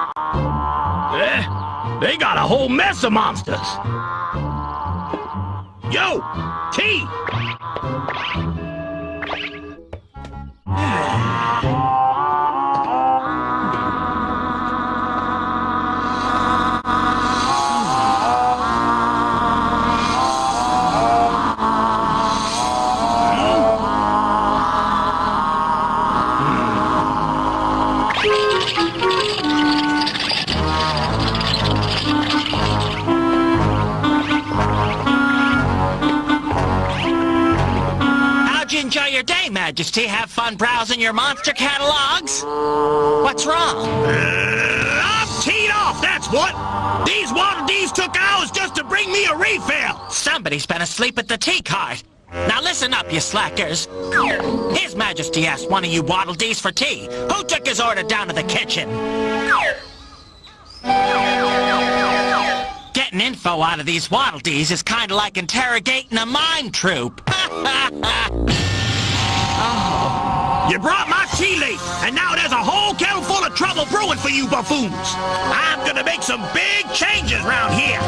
Eh, they got a whole mess of monsters. Yo, T! Enjoy your day, Majesty? Have fun browsing your monster catalogs? What's wrong? Uh, I'm teed off, that's what! These Waddle Dees took hours just to bring me a refill! Somebody's been asleep at the tea cart. Now listen up, you slackers. His Majesty asked one of you Waddle Dees for tea. Who took his order down to the kitchen? Getting info out of these Waddle Dees is kind of like interrogating a mime troupe. You brought my tea late, and now there's a whole kettle full of trouble brewing for you buffoons. I'm gonna make some big changes round here.